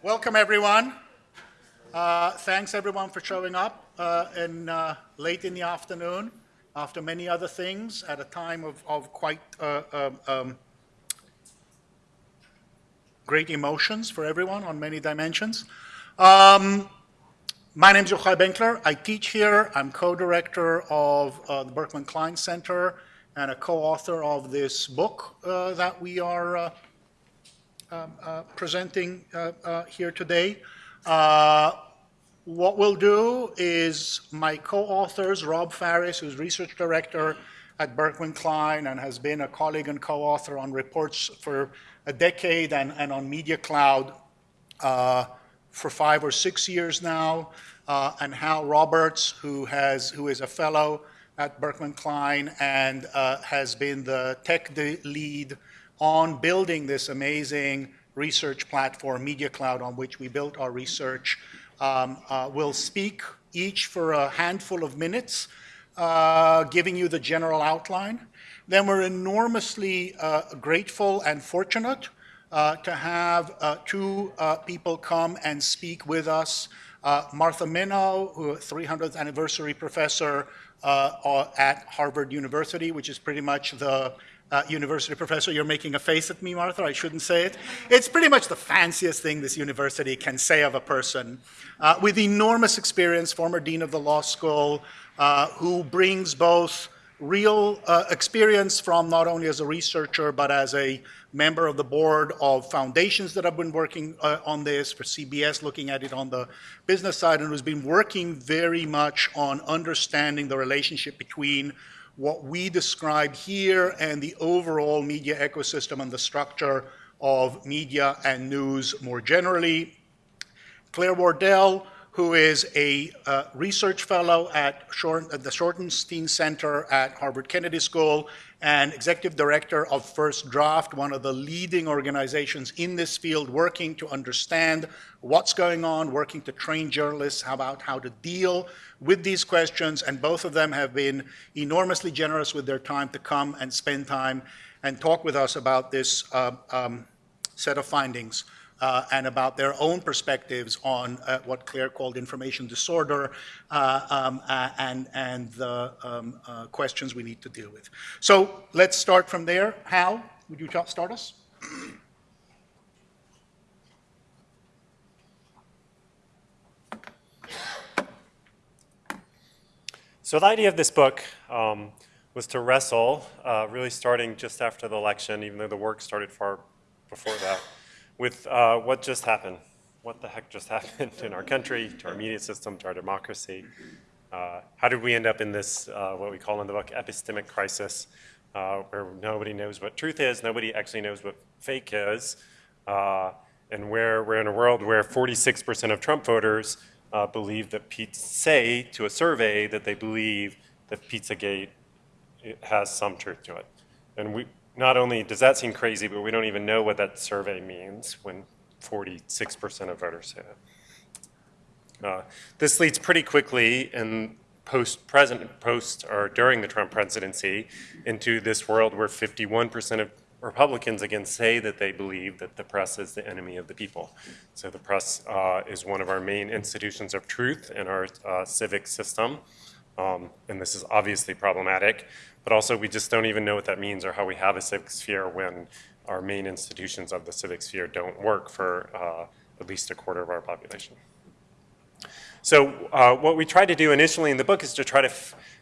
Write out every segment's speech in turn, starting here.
Welcome, everyone. Uh, thanks, everyone, for showing up uh, in, uh, late in the afternoon after many other things at a time of, of quite uh, um, um, great emotions for everyone on many dimensions. Um, my name is Yochai Benkler. I teach here. I'm co-director of uh, the Berkman Klein Center and a co-author of this book uh, that we are presenting uh, uh, here today. what we'll do is my co-authors, Rob Faris, who's research director at Berkman Klein and has been a colleague and co-author on reports for a decade and, and on Media Cloud uh, for five or six years now, uh, and Hal Roberts, who, has, who is a fellow at Berkman Klein and uh, has been the tech lead on building this amazing research platform, Media Cloud, on which we built our research, um, uh, will speak each for a handful of minutes, uh, giving you the general outline then we're enormously uh, grateful and fortunate uh, to have uh, two uh, people come and speak with us. Martha Minow, who 300th anniversary professor at Harvard University, which is pretty much the uh, university professor. You're making a face at me, Martha. I shouldn't say it. It's pretty much the fanciest thing this university can say of a person. Uh, with enormous experience, former dean of the law school, uh, who brings both real uh, experience from not only as a researcher, but as a member of the board of foundations that have been working uh, on this for CBS, looking at it on the business side, and who's been working very much on understanding the relationship between what we describe here and the overall media ecosystem and the structure of media and news more generally. Claire Wardle, who is a uh, research fellow at, Short, at, the Shorenstein Center at Harvard Kennedy School and executive director of First Draft, one of the leading organizations in this field working to understand what's going on, working to train journalists about how to deal with these questions. And both of them have been enormously generous with their time to come and spend time and talk with us about this uh, um, set of findings uh, and about their own perspectives on uh, what Claire called information disorder uh, um, and, and the um, uh, questions we need to deal with. So let's start from there. Hal, would you start us? So the idea of this book um, was to wrestle, uh, really starting just after the election, even though the work started far before that, with uh, what just happened. What the heck just happened in our country, to our media system, to our democracy? Uh, how did we end up in this, uh, what we call in the book, epistemic crisis, uh, where nobody knows what truth is, nobody actually knows what fake is, uh, and where we're in a world where 46% of Trump voters uh, believe that Pete say to a survey that they believe that Pizzagate has some truth to it. And we, not only does that seem crazy, but we don't even know what that survey means when 46% of voters say it. Uh, this leads pretty quickly in post present post or during the Trump presidency into this world where 51% of Republicans again say that they believe that the press is the enemy of the people. So the press uh, is one of our main institutions of truth in our uh, civic system. Um, and this is obviously problematic, but also we just don't even know what that means or how we have a civic sphere when our main institutions of the civic sphere don't work for uh, at least a quarter of our population. So uh, what we tried to do initially in the book is to try to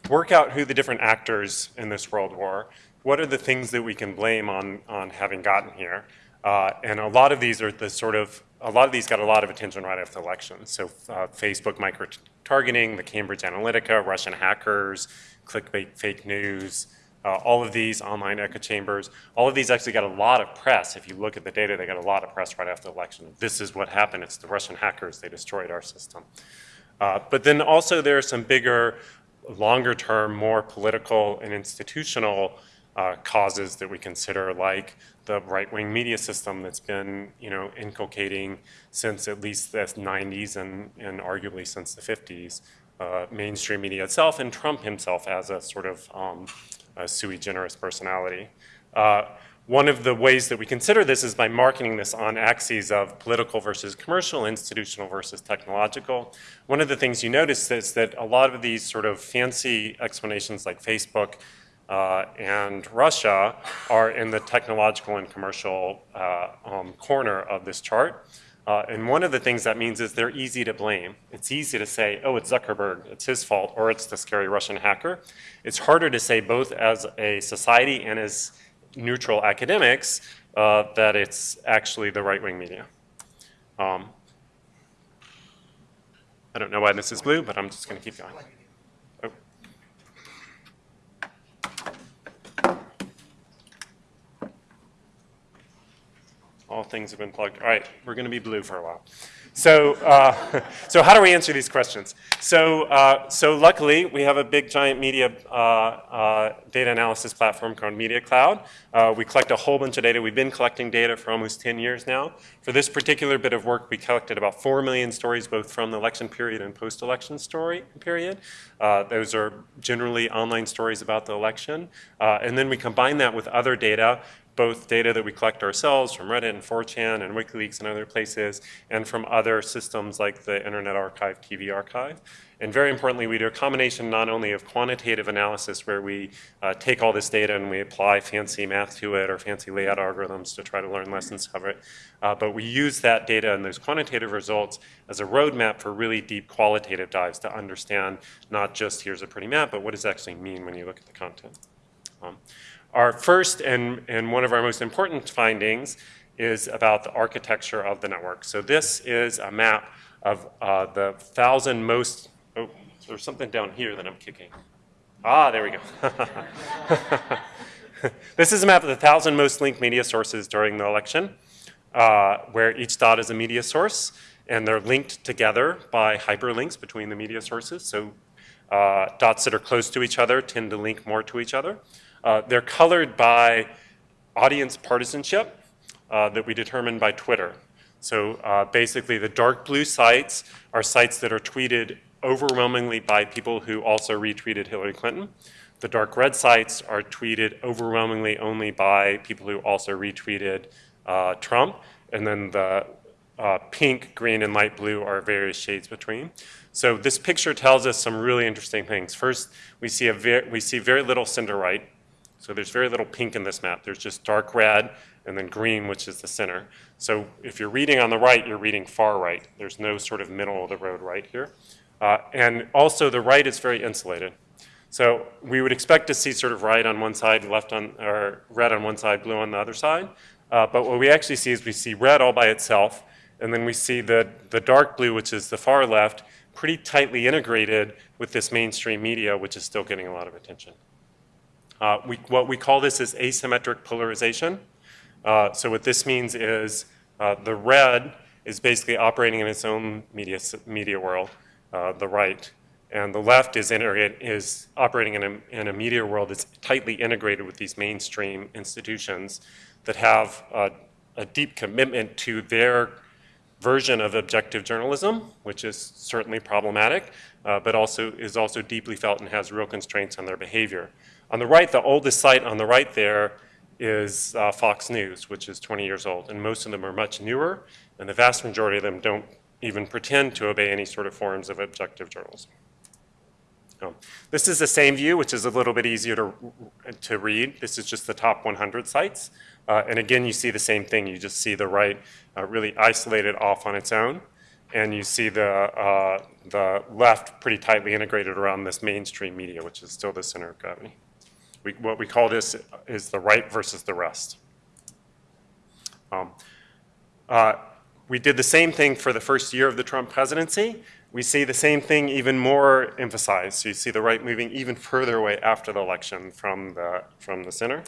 work out who the different actors in this world were. What are the things that we can blame on, on having gotten here? Uh, and a lot of these are the sort of, a lot of these got a lot of attention right after the election. So uh, Facebook micro-targeting, the Cambridge Analytica, Russian hackers, clickbait fake news, uh, all of these online echo chambers, all of these actually got a lot of press. If you look at the data, they got a lot of press right after the election. This is what happened. It's the Russian hackers. They destroyed our system. Uh, but then also there are some bigger, longer term, more political and institutional uh, causes that we consider like the right-wing media system that's been, you know, inculcating since at least the 90s and, and arguably since the 50s, uh, mainstream media itself and Trump himself as a sort of um, a sui generis personality. Uh, one of the ways that we consider this is by marketing this on axes of political versus commercial, institutional versus technological. One of the things you notice is that a lot of these sort of fancy explanations like Facebook uh, and Russia are in the technological and commercial uh, um, corner of this chart. Uh, and one of the things that means is they're easy to blame. It's easy to say, oh, it's Zuckerberg, it's his fault, or it's the scary Russian hacker. It's harder to say both as a society and as neutral academics uh, that it's actually the right-wing media. Um, I don't know why this is blue, but I'm just going to keep going. Things have been plugged. All right, we're going to be blue for a while. So, uh, so how do we answer these questions? So, uh, so luckily, we have a big giant media uh, uh data analysis platform called Media Cloud. Uh, we collect a whole bunch of data. We've been collecting data for almost 10 years now. For this particular bit of work, we collected about 4 million stories, both from the election period and post-election story period. Uh, those are generally online stories about the election. and then we combine that with other data both data that we collect ourselves from Reddit and 4chan and WikiLeaks and other places, and from other systems like the Internet Archive, TV Archive. And very importantly, we do a combination not only of quantitative analysis where we uh, take all this data and we apply fancy math to it or fancy layout algorithms to try to learn lessons of it, uh, but we use that data and those quantitative results as a roadmap for really deep qualitative dives to understand not just here's a pretty map, but what does it actually mean when you look at the content. Um, our first and, and one of our most important findings is about the architecture of the network. So this is a map of uh, the thousand most, oh, there's something down here that I'm kicking. Ah, there we go. this is a map of the thousand most linked media sources during the election, uh, where each dot is a media source, and they're linked together by hyperlinks between the media sources. So uh, dots that are close to each other tend to link more to each other. Uh, they're colored by audience partisanship uh, that we determine by Twitter. So uh, basically the dark blue sites are sites that are tweeted overwhelmingly by people who also retweeted Hillary Clinton. The dark red sites are tweeted overwhelmingly only by people who also retweeted uh, Trump. And then the uh, pink, green, and light blue are various shades between. So this picture tells us some really interesting things. First, we see, a we see very little center right so there's very little pink in this map. There's just dark red and then green, which is the center. So if you're reading on the right, you're reading far right. There's no sort of middle of the road right here. Uh, and also the right is very insulated. So we would expect to see sort of right on one side, left on, or red on one side, blue on the other side. Uh, but what we actually see is we see red all by itself, and then we see the, the dark blue, which is the far left, pretty tightly integrated with this mainstream media, which is still getting a lot of attention. Uh, we, what we call this is asymmetric polarization. Uh, so what this means is uh, the red is basically operating in its own media, media world, uh, the right, and the left is, is operating in a, in a media world that's tightly integrated with these mainstream institutions that have a deep commitment to their version of objective journalism, which is certainly problematic, uh, but also is also deeply felt and has real constraints on their behavior. On the right, the oldest site on the right there is uh, Fox News, which is 20 years old, and most of them are much newer, and the vast majority of them don't even pretend to obey any sort of forms of objective journalism. Um, this is the same view, which is a little bit easier to, to read. This is just the top 100 sites. Uh, and again, you see the same thing. You just see the right uh, really isolated off on its own. And you see the, uh, the left pretty tightly integrated around this mainstream media, which is still the center of gravity. We, what we call this is the right versus the rest. Um, uh, we did the same thing for the first year of the Trump presidency. We see the same thing even more emphasized. So you see the right moving even further away after the election from the, from the center.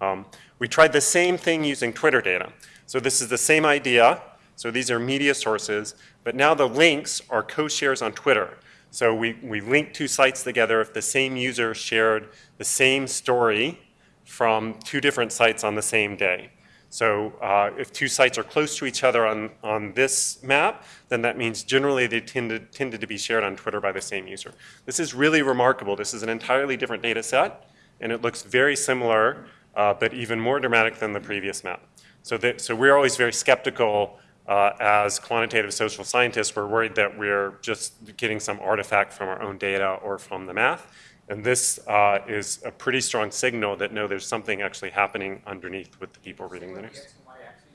Um, we tried the same thing using Twitter data. So this is the same idea. So these are media sources, but now the links are co-shares on Twitter. So we, we link two sites together if the same user shared the same story from two different sites on the same day. So uh, if two sites are close to each other on, on this map, then that means generally they tended, tended to be shared on Twitter by the same user. This is really remarkable. This is an entirely different data set, and it looks very similar uh, but even more dramatic than the previous map. So, that, so we're always very skeptical uh, as quantitative social scientists. We're worried that we're just getting some artifact from our own data or from the math. And this uh, is a pretty strong signal that no, there's something actually happening underneath with the people reading the news. X and Y axes?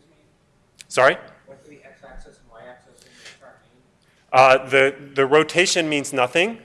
Sorry? What do the X axis and Y axis in the chart mean? Uh, the, the rotation means nothing.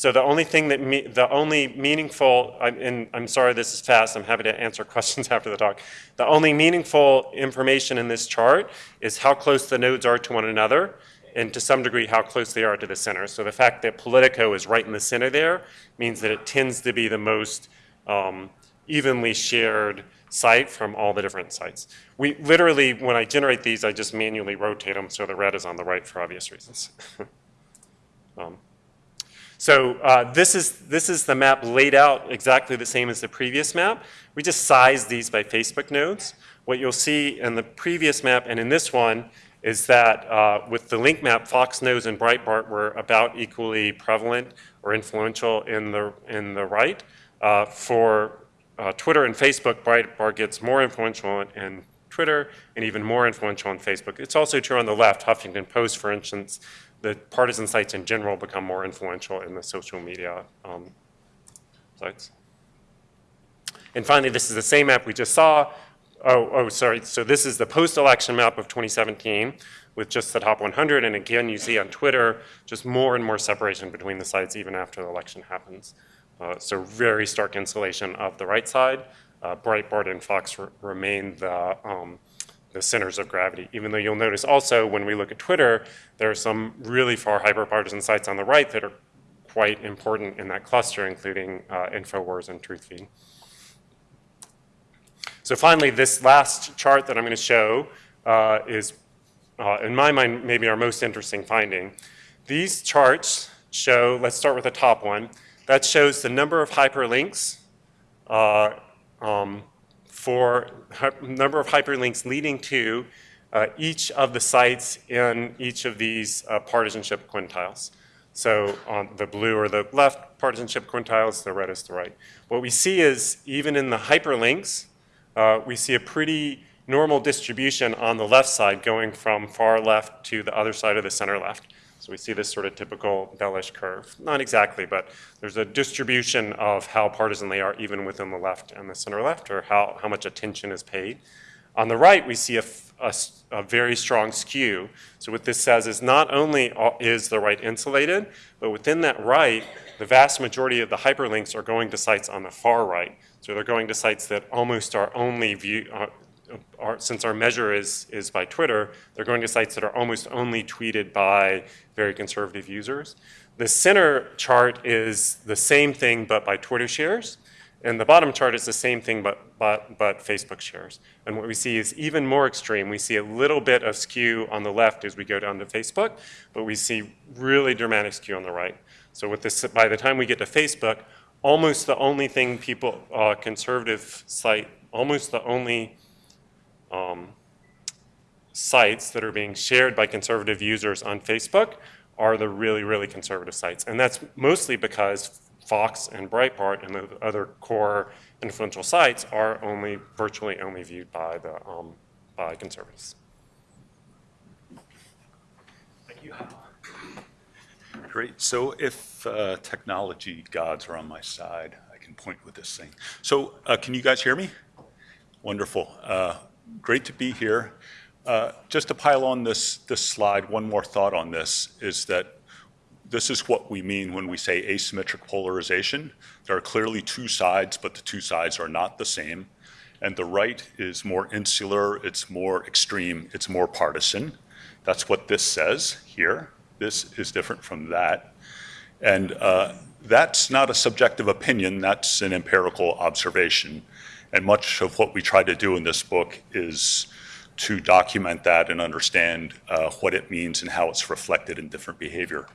So the only thing that, me, the only meaningful, and I'm sorry this is fast, I'm happy to answer questions after the talk. The only meaningful information in this chart is how close the nodes are to one another, and to some degree how close they are to the center. So the fact that Politico is right in the center there means that it tends to be the most um, evenly shared site from all the different sites. We literally, when I generate these, I just manually rotate them so the red is on the right for obvious reasons. Um, so uh, this is this is the map laid out exactly the same as the previous map. We just sized these by Facebook nodes. What you'll see in the previous map and in this one is that uh, with the link map, Fox News and Breitbart were about equally prevalent or influential in the in the right. Uh, for uh, Twitter and Facebook, Breitbart gets more influential in, in Twitter and even more influential on Facebook. It's also true on the left. Huffington Post, for instance, the partisan sites in general become more influential in the social media um, sites. And finally, this is the same map we just saw. Oh, oh, sorry. So this is the post-election map of 2017 with just the top 100. And again, you see on Twitter just more and more separation between the sites even after the election happens. Uh, so very stark insulation of the right side. Uh, Breitbart and Fox re- remain the um, the centers of gravity, even though you'll notice also when we look at Twitter, there are some really far hyperpartisan sites on the right that are quite important in that cluster, including uh, InfoWars and TruthFeed. So finally, this last chart that I'm going to show uh, is, uh, in my mind, maybe our most interesting finding. These charts show, let's start with the top one, that shows the number of hyperlinks uh, um, for number of hyperlinks leading to uh, each of the sites in each of these uh, partisanship quintiles. So on the blue or the left partisanship quintiles, the red is the right. What we see is even in the hyperlinks, uh, we see a pretty normal distribution on the left side going from far left to the other side of the center left. So we see this sort of typical bellish curve. Not exactly, but there's a distribution of how partisan they are even within the left and the center left, or how, how much attention is paid. On the right, we see a very strong skew. So what this says is not only is the right insulated, but within that right, the vast majority of the hyperlinks are going to sites on the far right. So they're going to sites that almost are only view, uh, are, since our measure is, is by Twitter, they're going to sites that are almost only tweeted by very conservative users. The center chart is the same thing but by Twitter shares. And the bottom chart is the same thing but, but, but Facebook shares. And what we see is even more extreme. We see a little bit of skew on the left as we go down to Facebook, but we see really dramatic skew on the right. So with this, by the time we get to Facebook, almost the only thing people, uh, conservative site, almost the only um, sites that are being shared by conservative users on Facebook are the really, really conservative sites. And that's mostly because Fox and Breitbart and the other core influential sites are only, virtually only viewed by the, um, by conservatives. Thank you. Hal. Great. So if uh, technology gods are on my side, I can point with this thing. So uh, can you guys hear me? Wonderful. Uh, Great to be here. Uh, Just to pile on this, this slide, one more thought on this is that this is what we mean when we say asymmetric polarization. There are clearly two sides, but the two sides are not the same. And the right is more insular, it's more extreme, it's more partisan. That's what this says here. This is different from that. And uh, that's not a subjective opinion, that's an empirical observation. And much of what we try to do in this book is to document that and understand uh, what it means and how it's reflected in different behavior.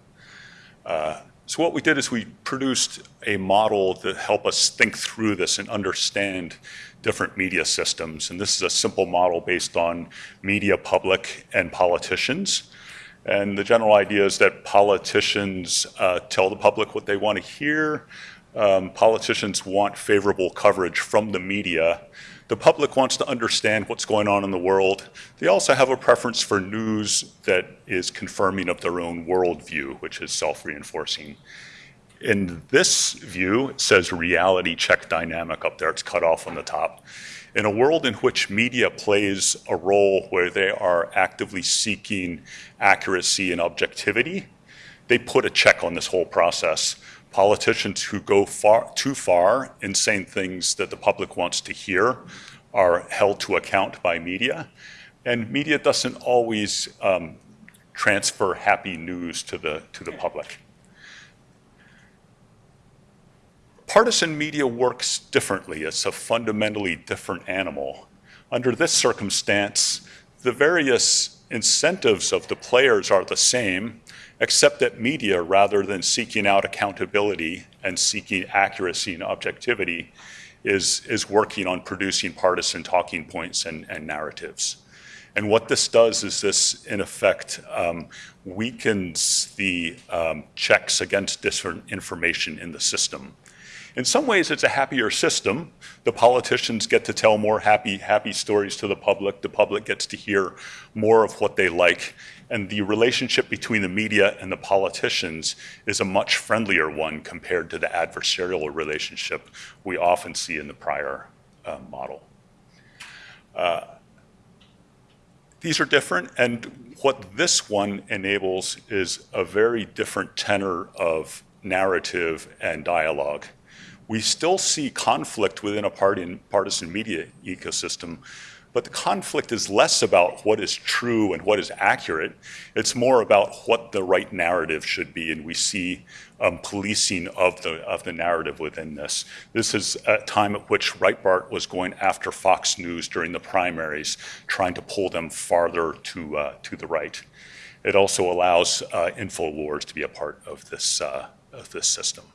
Uh, so what we did is we produced a model to help us think through this and understand different media systems. And this is a simple model based on media public and politicians. And the general idea is that politicians uh, tell the public what they want to hear. Um, politicians want favorable coverage from the media. The public wants to understand what's going on in the world. They also have a preference for news that is confirming of their own worldview, which is self-reinforcing. In this view, it says reality check dynamic up there. It's cut off on the top. In a world in which media plays a role where they are actively seeking accuracy and objectivity, they put a check on this whole process. Politicians who go far, too far in saying things that the public wants to hear are held to account by media. And media doesn't always um, transfer happy news to the, to the public. Partisan media works differently. It's a fundamentally different animal. Under this circumstance, the various incentives of the players are the same, except that media, rather than seeking out accountability and seeking accuracy and objectivity, is, is working on producing partisan talking points and, and narratives. And what this does is this, in effect, um, weakens the um, checks against disinformation in the system. In some ways, it's a happier system. The politicians get to tell more happy, happy stories to the public. The public gets to hear more of what they like. And the relationship between the media and the politicians is a much friendlier one compared to the adversarial relationship we often see in the prior uh, model. Uh, these are different, and what this one enables is a very different tenor of narrative and dialogue we still see conflict within a partisan media ecosystem, but the conflict is less about what is true and what is accurate. It's more about what the right narrative should be, and we see um, policing of the of the narrative within this. This is a time at which Breitbart was going after Fox News during the primaries, trying to pull them farther to uh, to the right. It also allows uh, Infowars to be a part of this uh, of this system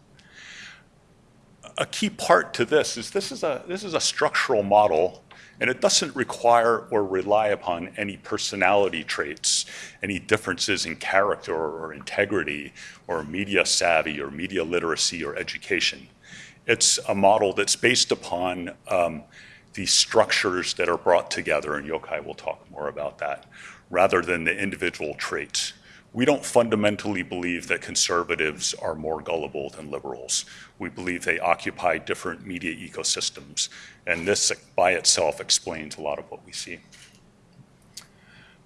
a key part to this is this is a this is a structural model and it doesn't require or rely upon any personality traits, any differences in character or integrity or media savvy or media literacy or education. It's a model that's based upon um, the structures that are brought together, and Yochai will talk more about that, rather than the individual traits. We don't fundamentally believe that conservatives are more gullible than liberals. We believe they occupy different media ecosystems, and this by itself explains a lot of what we see.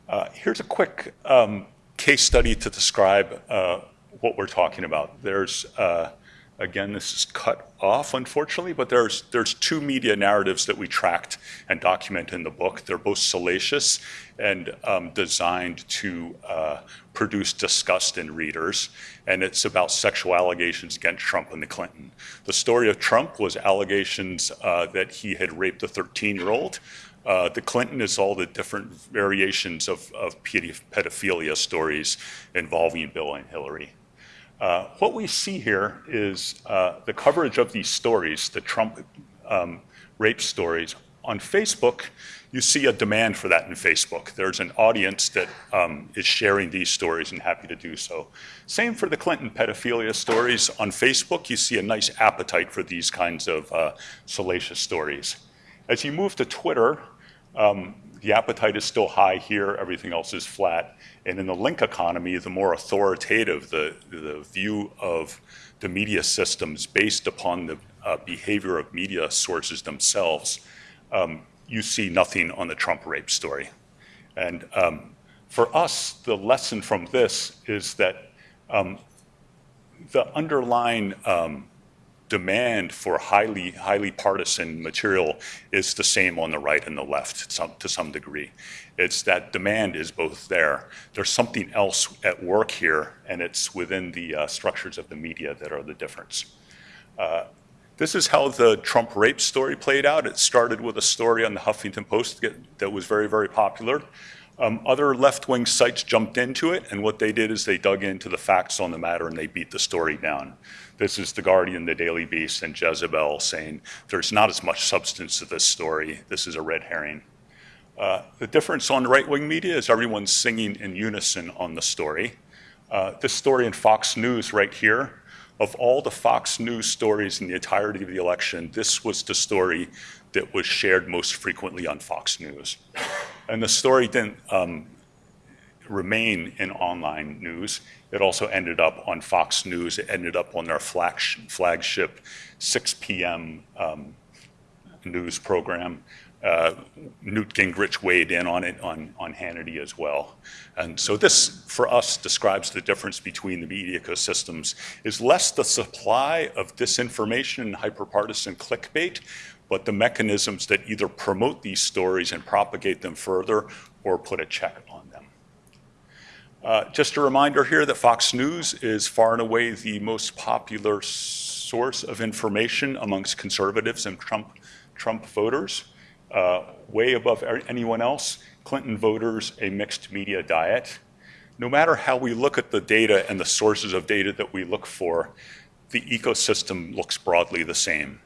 Uh, here's a quick um, case study to describe uh, what we're talking about. There's uh, Again, this is cut off, unfortunately, but there's, there's two media narratives that we tracked and document in the book. They're both salacious and um, designed to uh, produce disgust in readers, and it's about sexual allegations against Trump and the Clinton. The story of Trump was allegations uh, that he had raped a 13-year-old. Uh, the Clinton is all the different variations of, of pedophilia stories involving Bill and Hillary. Uh, what we see here is uh, the coverage of these stories, the Trump um, rape stories. On Facebook, you see a demand for that in Facebook. There's an audience that um, is sharing these stories and happy to do so. Same for the Clinton pedophilia stories. On Facebook, you see a nice appetite for these kinds of uh, salacious stories. As you move to Twitter, the appetite is still high here, everything else is flat. And in the link economy, the more authoritative the, view of the media systems based upon the uh, behavior of media sources themselves, um, you see nothing on the Trump rape story. And um, for us, the lesson from this is that um, the underlying um, demand for highly, highly partisan material is the same on the right and the left some, to some degree. It's that demand is both there. There's something else at work here, and it's within the uh, structures of the media that are the difference. Uh, this is how the Trump rape story played out. It started with a story on the Huffington Post that was very, very popular. Um, other left-wing sites jumped into it, and what they did is they dug into the facts on the matter and they beat the story down. This is The Guardian, The Daily Beast, and Jezebel saying there's not as much substance to this story. This is a red herring. Uh, the difference on right-wing media is everyone's singing in unison on the story. Uh, this story in Fox News right here Of all the Fox News stories in the entirety of the election, this was the story that was shared most frequently on Fox News. And the story didn't um, remain in online news. It also ended up on Fox News. It ended up on their flagship 6 p.m. Um, news program. Uh, Newt Gingrich weighed in on it on, on Hannity as well. And so this, for us, describes the difference between the media ecosystems is less the supply of disinformation and hyperpartisan clickbait, but the mechanisms that either promote these stories and propagate them further or put a check on. Uh, just a reminder here that Fox News is far and away the most popular source of information amongst conservatives and Trump, Trump voters uh, way above anyone else. Clinton voters, a mixed media diet. No matter how we look at the data and the sources of data that we look for, the ecosystem looks broadly the same.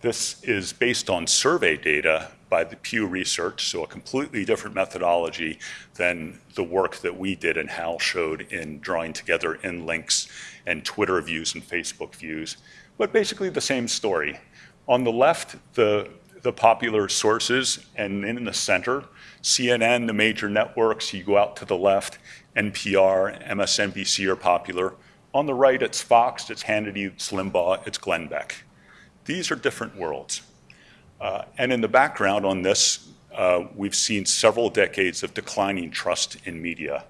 This is based on survey data by the Pew Research, so a completely different methodology than the work that we did and Hal showed in drawing together in links and Twitter views and Facebook views, but basically the same story. On the left, the the popular sources, and in the center, CNN, the major networks, you go out to the left, NPR, MSNBC are popular. On the right, it's Fox, it's Hannity, it's Limbaugh, it's Glenn Beck. These are different worlds. Uh, and in the background on this, uh, we've seen several decades of declining trust in media.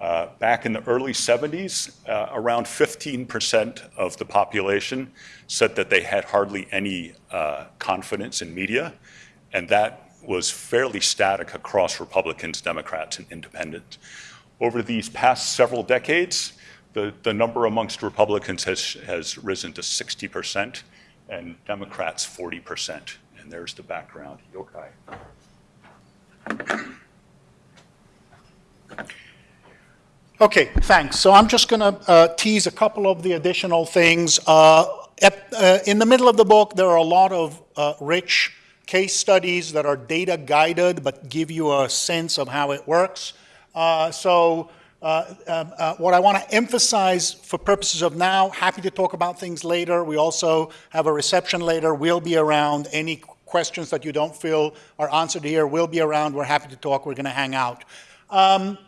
Uh, back in the early 70s, uh, around 15% of the population said that they had hardly any uh, confidence in media, and that was fairly static across Republicans, Democrats, and independents. Over these past several decades, the, the number amongst Republicans has, has risen to 60% and Democrats 40%. And there's the background. Yochai. Okay, thanks. So I'm just going to uh, tease a couple of the additional things. Uh, at, uh, in the middle of the book, there are a lot of uh, rich case studies that are data guided but give you a sense of how it works. Uh, so uh, um, what I want to emphasize for purposes of now, happy to talk about things later. We also have a reception later. We'll be around. Any questions that you don't feel are answered here, we'll be around. We're happy to talk. We're going to hang out. Um,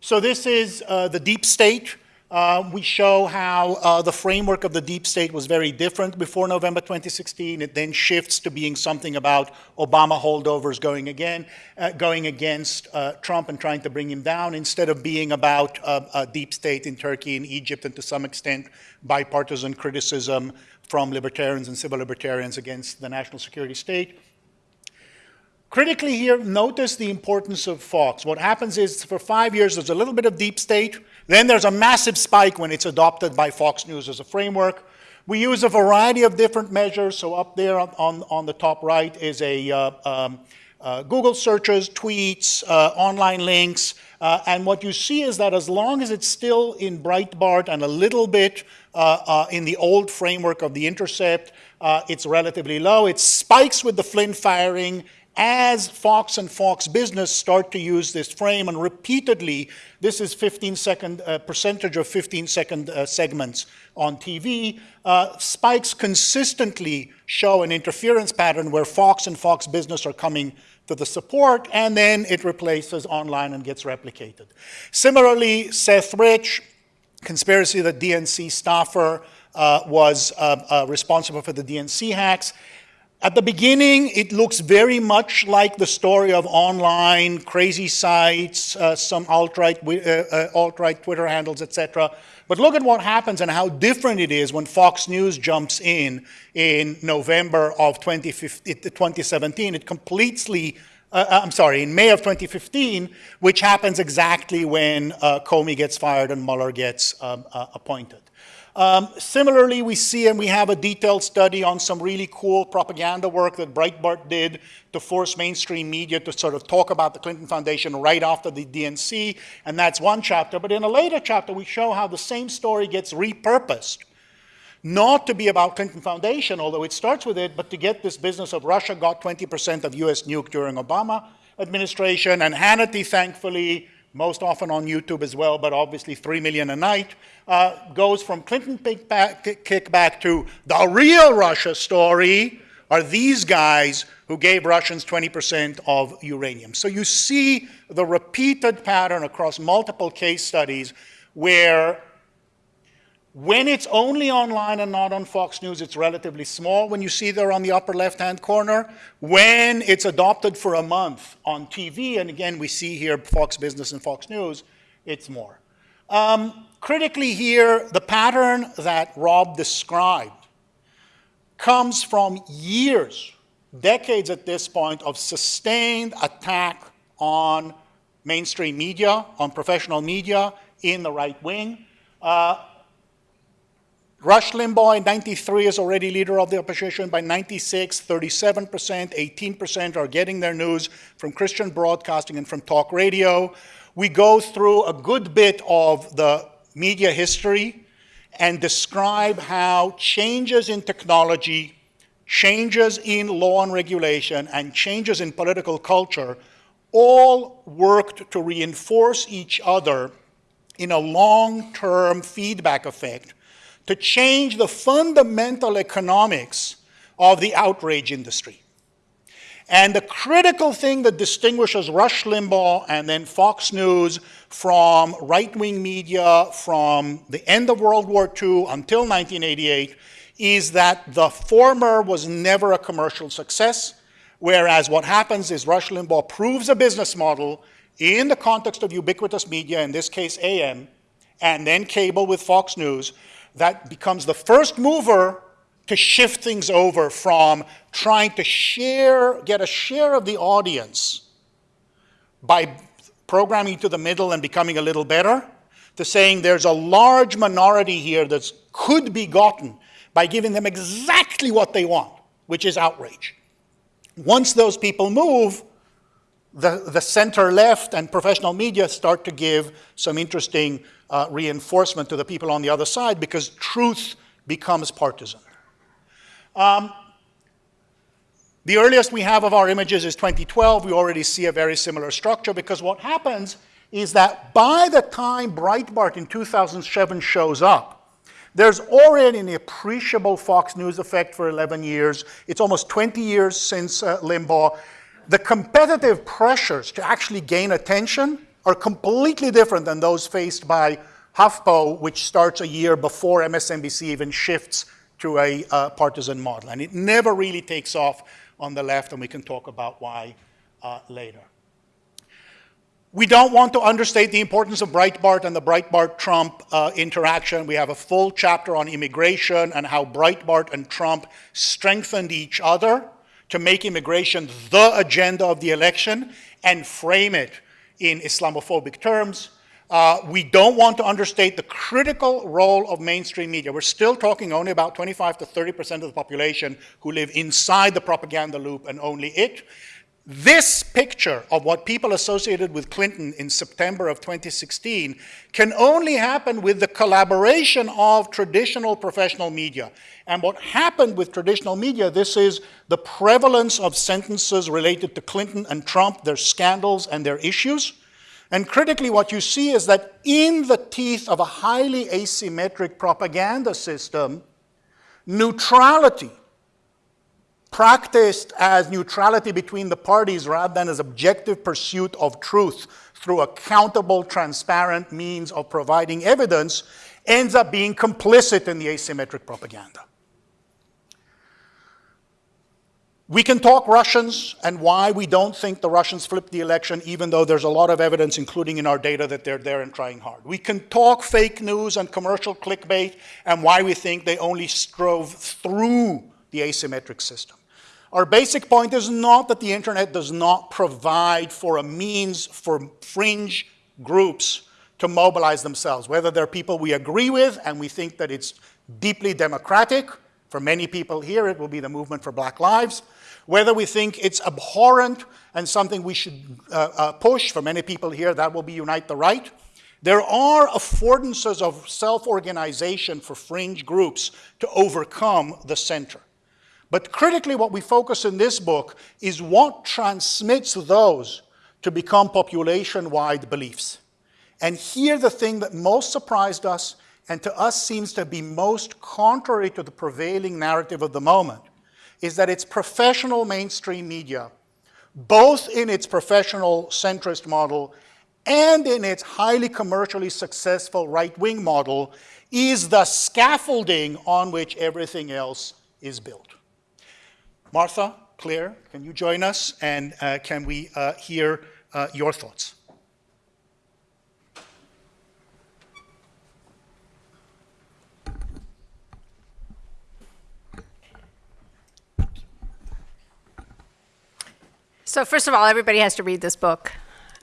so this is uh, the deep state. Uh, we show how uh, the framework of the deep state was very different before November 2016. It then shifts to being something about Obama holdovers going again, uh, going against uh, Trump and trying to bring him down, instead of being about uh, a deep state in Turkey and Egypt, and to some extent bipartisan criticism from libertarians and civil libertarians against the national security state. Critically here, notice the importance of Fox. What happens is for five years, there's a little bit of deep state. Then there's a massive spike when it's adopted by Fox News as a framework. We use a variety of different measures. So up there on, on, the top right is a uh, um, uh, Google searches, tweets, uh, online links. Uh, and what you see is that as long as it's still in Breitbart and a little bit in the old framework of The Intercept, it's relatively low. It spikes with the Flynn firing as Fox and Fox Business start to use this frame, and repeatedly, this is 15 second, uh, percentage of 15 second uh, segments on TV, uh, spikes consistently show an interference pattern where Fox and Fox Business are coming to the support, and then it replaces online and gets replicated. Similarly, Seth Rich, conspiracy that DNC staffer uh, was uh, uh, responsible for the DNC hacks, at the beginning, it looks very much like the story of online crazy sites, uh, some alt-right uh, uh, alt-right Twitter handles, etc. But look at what happens and how different it is when Fox News jumps in in November of 2017. It completely, uh, uh, I'm sorry, in May of 2015, which happens exactly when uh, Comey gets fired and Mueller gets um, appointed. Um, similarly, we see and we have a detailed study on some really cool propaganda work that Breitbart did to force mainstream media to sort of talk about the Clinton Foundation right after the DNC, and that's one chapter. But in a later chapter, we show how the same story gets repurposed not to be about Clinton Foundation, although it starts with it, but to get this business of Russia got 20% of US nuke during Obama administration, and Hannity, thankfully, most often on YouTube as well, but obviously 3 million a night, uh, goes from Clinton kickback, kickback to the real Russia story are these guys who gave Russians 20% of uranium. So you see the repeated pattern across multiple case studies where when it's only online and not on Fox News, it's relatively small when you see there on the upper left-hand corner. When it's adopted for a month on TV, and again, we see here Fox Business and Fox News, it's more. Um, critically here, the pattern that Rob described comes from years, decades at this point, of sustained attack on mainstream media, on professional media in the right wing. Uh, Rush Limbaugh in 93 is already leader of the opposition. By 96, 37%, 18% are getting their news from Christian broadcasting and from talk radio. We go through a good bit of the media history and describe how changes in technology, changes in law and regulation, and changes in political culture all worked to reinforce each other in a long-term feedback effect to change the fundamental economics of the outrage industry. And the critical thing that distinguishes Rush Limbaugh and then Fox News from right-wing media from the end of World War II until 1988 is that the former was never a commercial success, whereas what happens is Rush Limbaugh proves a business model in the context of ubiquitous media, in this case AM, and then cable with Fox News, that becomes the first mover to shift things over from trying to share, get a share of the audience by programming to the middle and becoming a little better, to saying there's a large minority here that could be gotten by giving them exactly what they want, which is outrage. Once those people move, the, the center left and professional media start to give some interesting uh, reinforcement to the people on the other side because truth becomes partisan. Um, the earliest we have of our images is 2012. We already see a very similar structure because what happens is that by the time Breitbart in 2007 shows up, there's already an appreciable Fox News effect for 11 years. It's almost 20 years since uh, Limbaugh. The competitive pressures to actually gain attention are completely different than those faced by HuffPo, which starts a year before MSNBC even shifts to a uh, partisan model. And it never really takes off on the left, and we can talk about why uh, later. We don't want to understate the importance of Breitbart and the Breitbart-Trump uh, interaction. We have a full chapter on immigration and how Breitbart and Trump strengthened each other to make immigration the agenda of the election and frame it in Islamophobic terms. Uh, we don't want to understate the critical role of mainstream media. We're still talking only about 25 to 30% of the population who live inside the propaganda loop and only it. This picture of what people associated with Clinton in September of 2016 can only happen with the collaboration of traditional professional media. And what happened with traditional media, this is the prevalence of sentences related to Clinton and Trump, their scandals and their issues. And critically, what you see is that in the teeth of a highly asymmetric propaganda system, neutrality, practiced as neutrality between the parties rather than as objective pursuit of truth through accountable, transparent means of providing evidence, ends up being complicit in the asymmetric propaganda. We can talk Russians and why we don't think the Russians flipped the election, even though there's a lot of evidence, including in our data, that they're there and trying hard. We can talk fake news and commercial clickbait and why we think they only strove through the asymmetric system. Our basic point is not that the internet does not provide for a means for fringe groups to mobilize themselves, whether they're people we agree with and we think that it's deeply democratic. For many people here, it will be the movement for Black Lives whether we think it's abhorrent and something we should uh, uh, push, for many people here, that will be Unite the Right. There are affordances of self-organization for fringe groups to overcome the center. But critically, what we focus in this book is what transmits those to become population-wide beliefs. And here the thing that most surprised us and to us seems to be most contrary to the prevailing narrative of the moment is that it's professional mainstream media, both in its professional centrist model and in its highly commercially successful right-wing model, is the scaffolding on which everything else is built. Martha, Claire, can you join us and uh, can we uh, hear uh, your thoughts? So first of all, everybody has to read this book.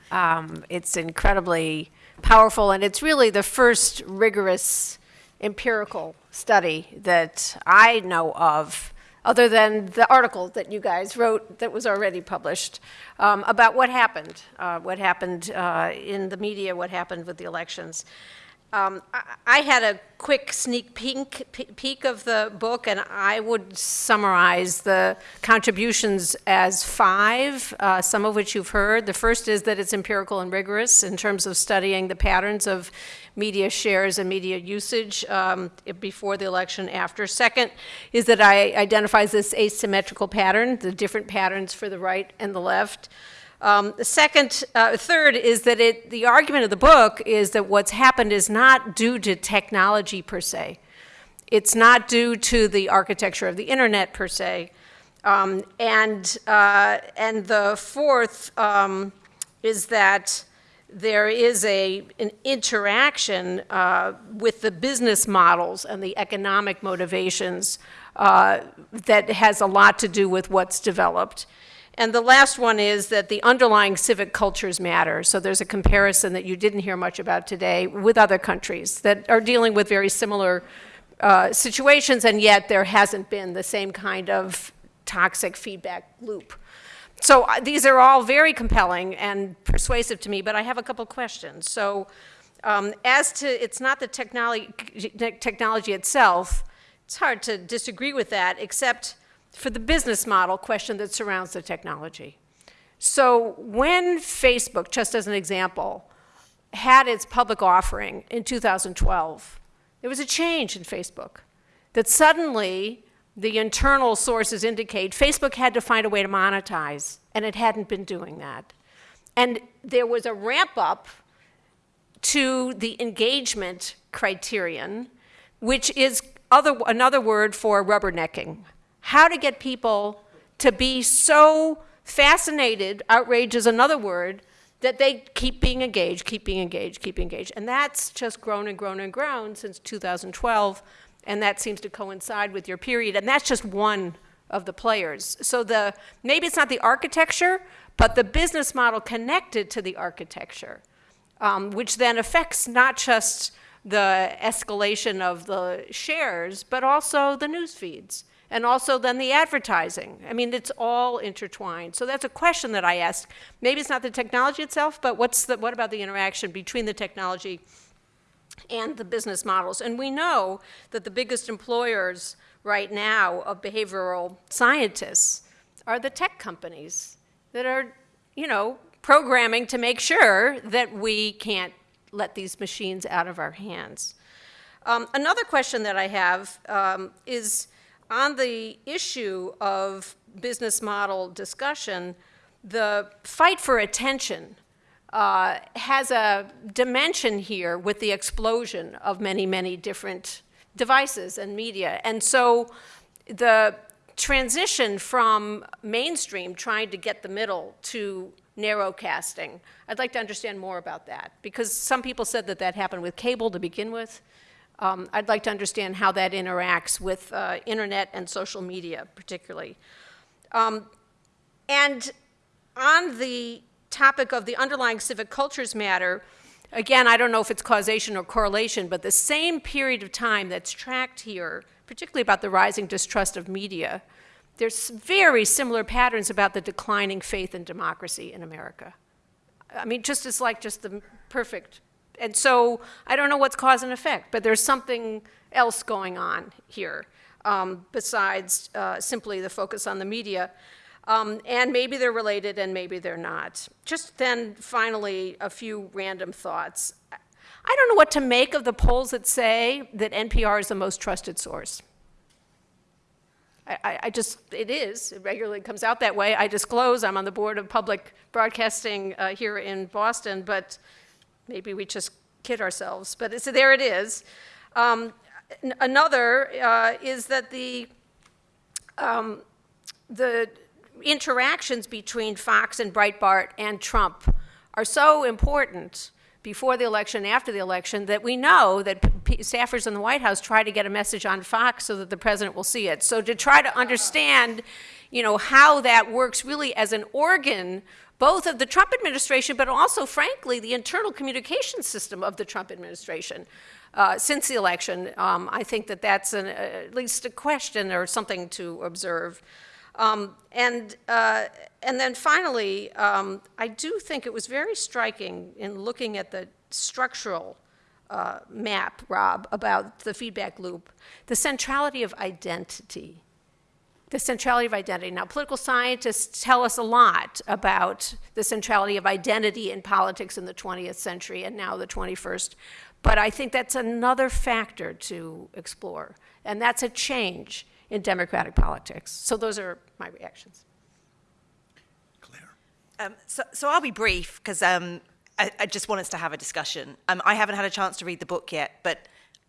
Um, it's incredibly powerful, and it's really the first rigorous empirical study that I know of, other than the article that you guys wrote that was already published, um, about what happened, uh, what happened uh, in the media, what happened with the elections. Um, I, had a quick sneak peek, peek of the book, and I would summarize the contributions as five, uh, some of which you've heard. The first is that it's empirical and rigorous in terms of studying the patterns of media shares and media usage um, before the election, after. Second is that I identifies this asymmetrical pattern, the different patterns for the right and the left. Um, the second, uh, third is that it, the argument of the book is that what's happened is not due to technology per se. It's not due to the architecture of the internet per se. Um, and, uh, and the fourth um, is that there is a, an interaction uh, with the business models and the economic motivations uh, that has a lot to do with what's developed. And the last one is that the underlying civic cultures matter. So there's a comparison that you didn't hear much about today with other countries that are dealing with very similar uh, situations, and yet there hasn't been the same kind of toxic feedback loop. So uh, these are all very compelling and persuasive to me, but I have a couple questions. So um, as to, it's not the technology, technology itself, it's hard to disagree with that, except for the business model question that surrounds the technology. So when Facebook, just as an example, had its public offering in 2012, there was a change in Facebook. That suddenly, the internal sources indicate Facebook had to find a way to monetize, and it hadn't been doing that. And there was a ramp up to the engagement criterion, which is other, another word for rubbernecking how to get people to be so fascinated, outrage is another word, that they keep being engaged, keep being engaged, keep engaged. And that's just grown and grown and grown since 2012, and that seems to coincide with your period. And that's just one of the players. So the maybe it's not the architecture, but the business model connected to the architecture, um, which then affects not just the escalation of the shares, but also the news feeds and also then the advertising. I mean, it's all intertwined. So that's a question that I ask. Maybe it's not the technology itself, but what's the, what about the interaction between the technology and the business models? And we know that the biggest employers right now of behavioral scientists are the tech companies that are, you know, programming to make sure that we can't let these machines out of our hands. Um, another question that I have um, is, on the issue of business model discussion, the fight for attention uh, has a dimension here with the explosion of many, many different devices and media. And so the transition from mainstream, trying to get the middle, to narrowcasting, I'd like to understand more about that. Because some people said that that happened with cable to begin with. Um, I'd like to understand how that interacts with uh, internet and social media, particularly. Um, and on the topic of the underlying civic cultures matter, again, I don't know if it's causation or correlation, but the same period of time that's tracked here, particularly about the rising distrust of media, there's very similar patterns about the declining faith in democracy in America. I mean, just as like just the perfect and so I don't know what's cause and effect, but there's something else going on here um, besides uh, simply the focus on the media. Um, and maybe they're related and maybe they're not. Just then, finally, a few random thoughts. I don't know what to make of the polls that say that NPR is the most trusted source. I, I, just, it is. It regularly comes out that way. I disclose I'm on the board of public broadcasting uh, here in Boston, but maybe we just kid ourselves. But it's, there it is. Um, another uh, is that the um, the interactions between Fox and Breitbart and Trump are so important before the election, after the election, that we know that staffers in the White House try to get a message on Fox so that the president will see it. So to try to understand, you know, how that works really as an organ both of the Trump administration, but also, frankly, the internal communication system of the Trump administration uh, since the election. Um, I think that that's an, uh, at least a question or something to observe. Um, and, uh, and then finally, um, I do think it was very striking in looking at the structural uh, map, Rob, about the feedback loop, the centrality of identity the centrality of identity. Now, political scientists tell us a lot about the centrality of identity in politics in the 20th century and now the 21st, but I think that's another factor to explore, and that's a change in democratic politics. So those are my reactions. Claire. Um, so, so I'll be brief because um, I, I just want us to have a discussion. Um, I haven't had a chance to read the book yet, but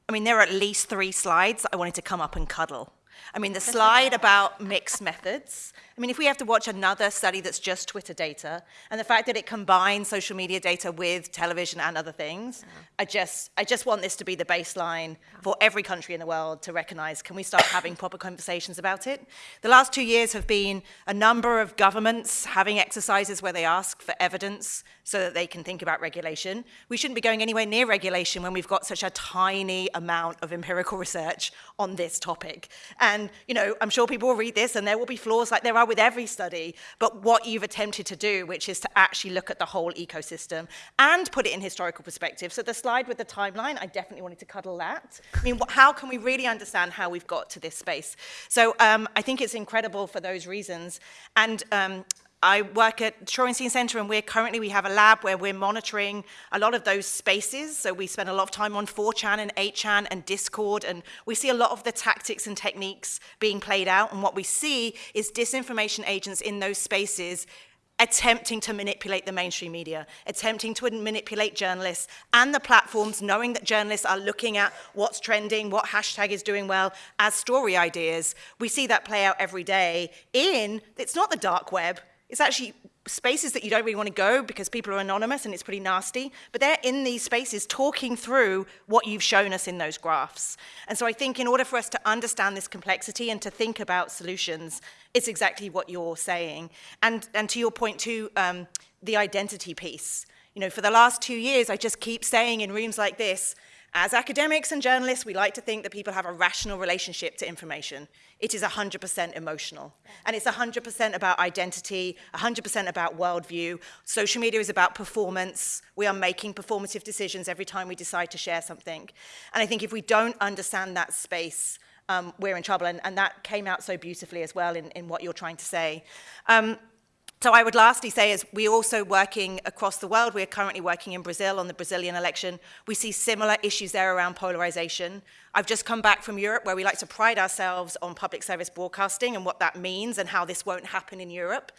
I mean, there are at least three slides I wanted to come up and cuddle. I mean, the slide about mixed methods. I mean, if we have to watch another study that's just Twitter data, and the fact that it combines social media data with television and other things, I just, I just want this to be the baseline for every country in the world to recognize, can we start having proper conversations about it? The last two years have been a number of governments having exercises where they ask for evidence so that they can think about regulation. We shouldn't be going anywhere near regulation when we've got such a tiny amount of empirical research on this topic. And, you know, I'm sure people will read this and there will be flaws like there are with every study, but what you've attempted to do, which is to actually look at the whole ecosystem and put it in historical perspective. So the slide with the timeline, I definitely wanted to cuddle that. I mean, how can we really understand how we've got to this space? So um, I think it's incredible for those reasons. And um, I work at Shorenstein Center and we're currently, we have a lab where we're monitoring a lot of those spaces. So we spend a lot of time on 4chan and 8chan and Discord and we see a lot of the tactics and techniques being played out. And what we see is disinformation agents in those spaces attempting to manipulate the mainstream media, attempting to manipulate journalists and the platforms, knowing that journalists are looking at what's trending, what hashtag is doing well as story ideas. We see that play out every day in, it's not the dark web, it's actually spaces that you don't really want to go because people are anonymous and it's pretty nasty, but they're in these spaces talking through what you've shown us in those graphs. And so I think in order for us to understand this complexity and to think about solutions, it's exactly what you're saying. And, and to your point too, um, the identity piece. You know, for the last two years, I just keep saying in rooms like this, as academics and journalists, we like to think that people have a rational relationship to information. It is 100% emotional. And it's 100% about identity, 100% about worldview. Social media is about performance. We are making performative decisions every time we decide to share something. And I think if we don't understand that space, um, we're in trouble. And, and, that came out so beautifully as well in, in what you're trying to say. Um, so I would lastly say is we're also working across the world. We're currently working in Brazil on the Brazilian election. We see similar issues there around polarization. I've just come back from Europe where we like to pride ourselves on public service broadcasting and what that means and how this won't happen in Europe.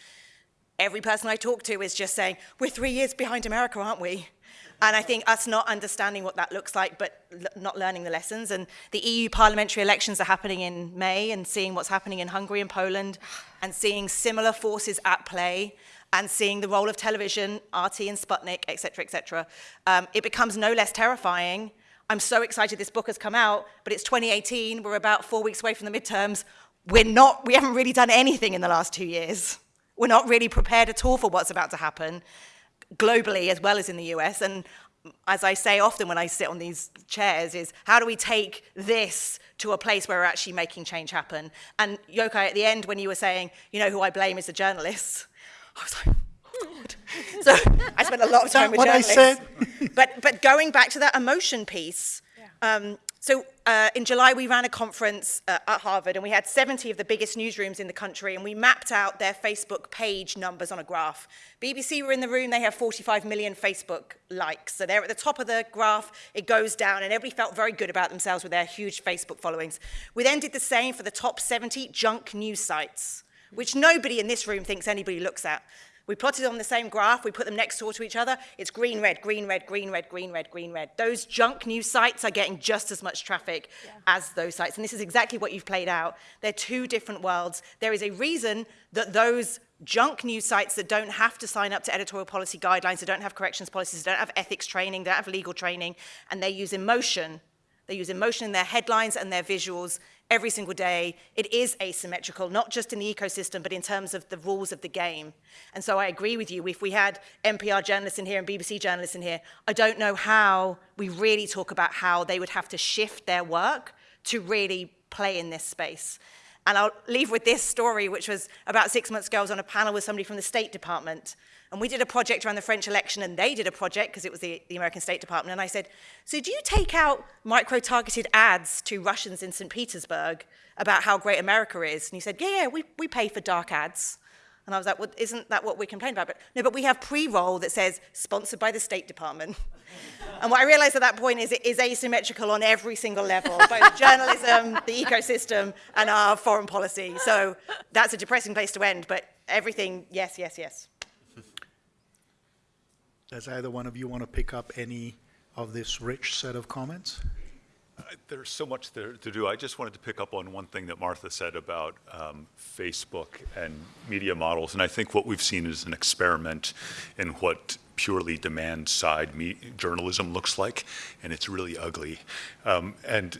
Every person I talk to is just saying, we're three years behind America, aren't we? And I think us not understanding what that looks like, but not learning the lessons. And the EU parliamentary elections are happening in May, and seeing what's happening in Hungary and Poland, and seeing similar forces at play, and seeing the role of television, RT and Sputnik, et cetera, et cetera, um, it becomes no less terrifying. I'm so excited this book has come out, but it's 2018. We're about four weeks away from the midterms. We're not, we haven't really done anything in the last two years. We're not really prepared at all for what's about to happen globally as well as in the US. And as I say often when I sit on these chairs is how do we take this to a place where we're actually making change happen? And Yochai, at the end when you were saying, you know who I blame is the journalists, I was like, God. So I spent a lot of time with what I journalists. said? but, but going back to that emotion piece, um, So uh, in July, we ran a conference uh, at Harvard, and we had 70 of the biggest newsrooms in the country, and we mapped out their Facebook page numbers on a graph. BBC were in the room; they have 45 million Facebook likes, so they're at the top of the graph. It goes down, and everybody felt very good about themselves with their huge Facebook followings. We then did the same for the top 70 junk news sites, which nobody in this room thinks anybody looks at. We plotted on the same graph, we put them next door to each other. It's green, red, green, red, green, red, green, red, green, red. Those junk news sites are getting just as much traffic yeah. as those sites. And this is exactly what you've played out. They're two different worlds. There is a reason that those junk news sites that don't have to sign up to editorial policy guidelines, that don't have corrections policies, that don't have ethics training, that don't have legal training, and they use emotion. They use emotion in their headlines and their visuals every single day. It is asymmetrical, not just in the ecosystem, but in terms of the rules of the game. And so I agree with you. If we had NPR journalists in here and BBC journalists in here, I don't know how we really talk about how they would have to shift their work to really play in this space. And I'll leave with this story, which was about six months ago, I was on a panel with somebody from the State Department. And we did a project around the French election, and they did a project, because it was the, the American State Department. And I said, so do you take out micro-targeted ads to Russians in St. Petersburg about how great America is? And he said, yeah, yeah, we, we pay for dark ads. And I was like, well, isn't that what we complain about? But, no, but we have pre-roll that says, sponsored by the State Department. and what I realized at that point is it is asymmetrical on every single level, both journalism, the ecosystem, and our foreign policy. So that's a depressing place to end, but everything, yes, yes, yes. Does either one of you want to pick up any of this rich set of comments? Uh, there's so much there to do. I just wanted to pick up on one thing that Martha said about um, Facebook and media models. And I think what we've seen is an experiment in what purely demand side journalism looks like. And it's really ugly. Um, and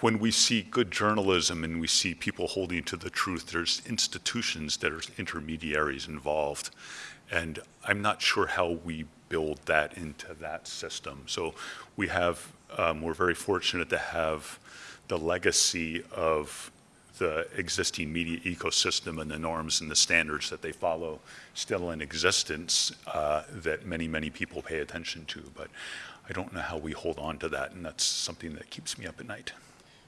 when we see good journalism and we see people holding to the truth, there's institutions that are intermediaries involved. And I'm not sure how we build that into that system. So we have, um, we're very fortunate to have the legacy of the existing media ecosystem and the norms and the standards that they follow still in existence uh, that many, many people pay attention to. But I don't know how we hold on to that, and that's something that keeps me up at night.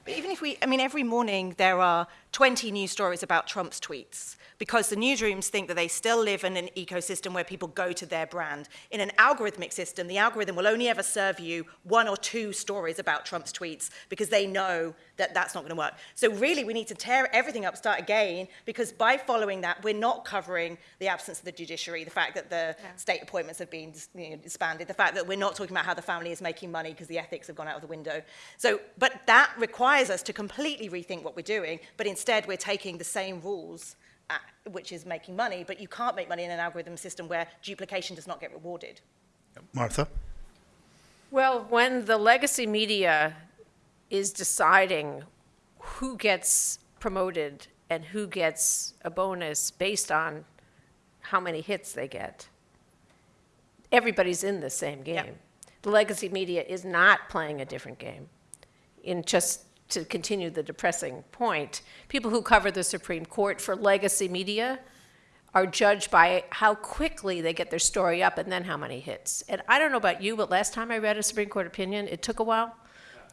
But even if we, I mean, every morning there are 20 news stories about Trump's tweets because the newsrooms think that they still live in an ecosystem where people go to their brand. In an algorithmic system, the algorithm will only ever serve you one or two stories about Trump's tweets because they know that that's not going to work. So really, we need to tear everything up, start again, because by following that, we're not covering the absence of the judiciary, the fact that the yeah. state appointments have been you know, expanded, the fact that we're not talking about how the family is making money because the ethics have gone out of the window. So, but that requires us to completely rethink what we're doing, but instead we're taking the same rules at, which is making money, but you can't make money in an algorithm system where duplication does not get rewarded. Martha? Well, when the legacy media is deciding who gets promoted and who gets a bonus based on how many hits they get, everybody's in the same game. Yeah. The legacy media is not playing a different game in just to continue the depressing point, people who cover the Supreme Court for legacy media are judged by how quickly they get their story up and then how many hits. And I don't know about you, but last time I read a Supreme Court opinion, it took a while.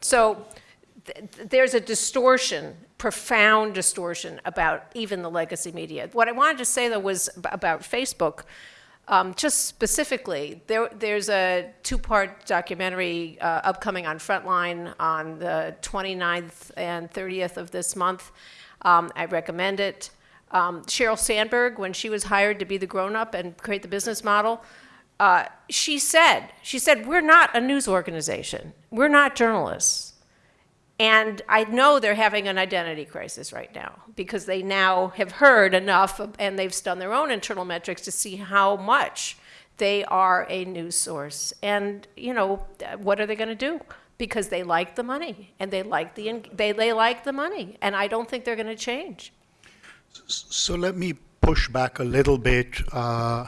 So th there's a distortion, profound distortion about even the legacy media. What I wanted to say though was about Facebook. Um, just specifically, there, there's a two-part documentary uh, upcoming on Frontline on the 29th and 30th of this month. Um, I recommend it. Um, Sandberg, when she was hired to be the grown-up and create the business model, uh, she said, she said, we're not a news organization. We're not journalists. And I know they're having an identity crisis right now because they now have heard enough and they've done their own internal metrics to see how much they are a news source. And, you know, what are they going to do? Because they like the money and they like the, they, they like the money. And I don't think they're going to change. So let me push back a little bit uh,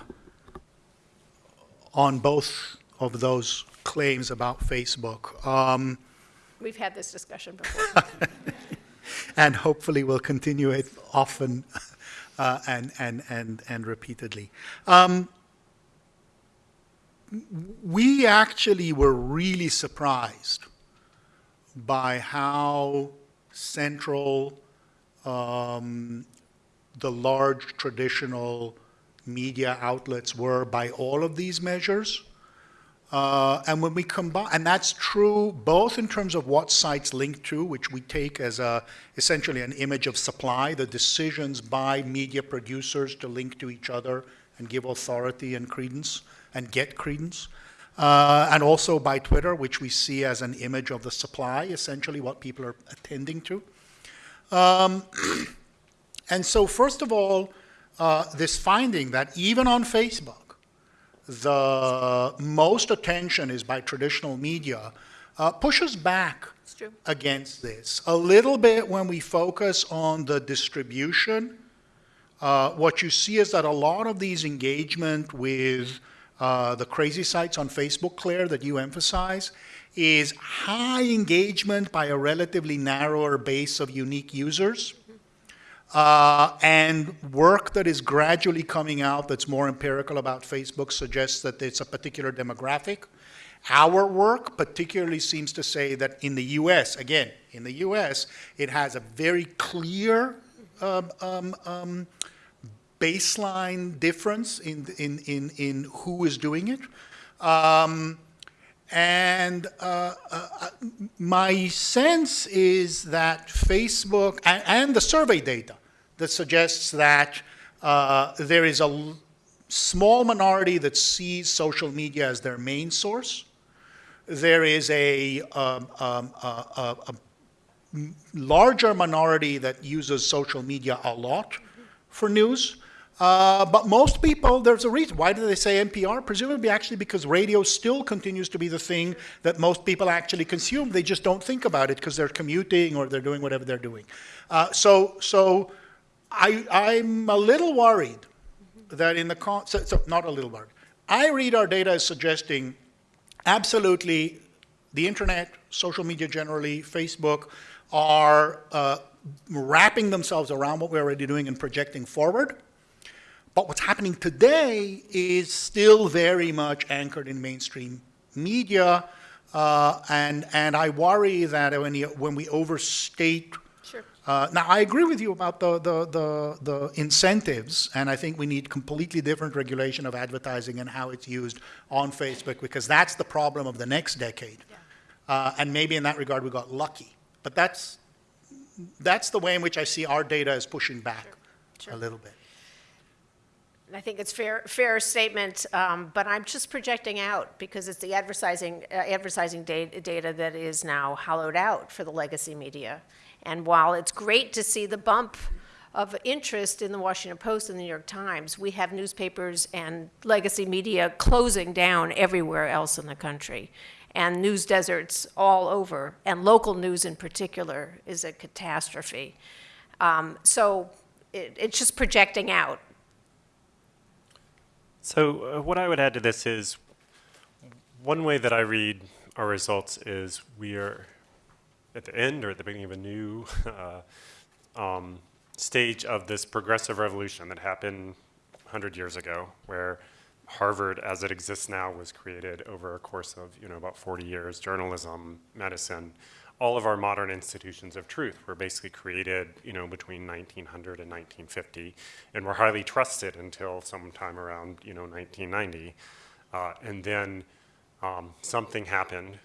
on both of those claims about Facebook. Um, We've had this discussion before. and hopefully we'll continue it often uh, and, and, and, and repeatedly. Um, we actually were really surprised by how central um, the large traditional media outlets were by all of these measures. Uh, and when we combine, and that's true both in terms of what sites link to, which we take as a, essentially an image of supply, the decisions by media producers to link to each other and give authority and credence and get credence. Uh, and also by Twitter, which we see as an image of the supply, essentially what people are attending to. Um, and so, first of all, uh, this finding that even on Facebook, the most attention is by traditional media, uh, pushes back against this. A little bit when we focus on the distribution, uh, what you see is that a lot of these engagement with uh, the crazy sites on Facebook, Claire, that you emphasize, is high engagement by a relatively narrower base of unique users. Uh, and work that is gradually coming out that's more empirical about Facebook suggests that it's a particular demographic. Our work particularly seems to say that in the US, again, in the US, it has a very clear um, um, um, baseline difference in, in, in, in who is doing it. Um, and uh, uh, my sense is that Facebook and, and the survey data that suggests that uh, there is a small minority that sees social media as their main source. There is a, um, um, a, a, larger minority that uses social media a lot for news. Uh, but most people, there's a reason. Why do they say NPR? Presumably, actually, because radio still continues to be the thing that most people actually consume. They just don't think about it because they're commuting or they're doing whatever they're doing. Uh, so, so I, I'm a little worried that in the con- so, so not a little worried. I read our data as suggesting absolutely the internet, social media generally, Facebook are uh, wrapping themselves around what we're already doing and projecting forward. But what's happening today is still very much anchored in mainstream media, uh, and and I worry that when you, when we overstate. Sure. Uh, now I agree with you about the, the the the incentives, and I think we need completely different regulation of advertising and how it's used on Facebook because that's the problem of the next decade. Uh, and maybe in that regard we got lucky, but that's that's the way in which I see our data is pushing back Sure. a little bit. I think it's fair, fair statement, um, but I'm just projecting out because it's the advertising, uh, advertising da- data that is now hollowed out for the legacy media. And while it's great to see the bump of interest in the Washington Post and the New York Times, we have newspapers and legacy media closing down everywhere else in the country. And news deserts all over, and local news in particular is a catastrophe. Um, so it, it's just projecting out. So uh, what I would add to this is, one way that I read our results is we are at the end or at the beginning of a new uh, um, stage of this progressive revolution that happened 100 years ago, where Harvard, as it exists now, was created over a course of you know about 40 years. Journalism, medicine, all of our modern institutions of truth were basically created you know between 1900 and 1950, and were highly trusted until sometime around you know 1990, uh, and then um, something happened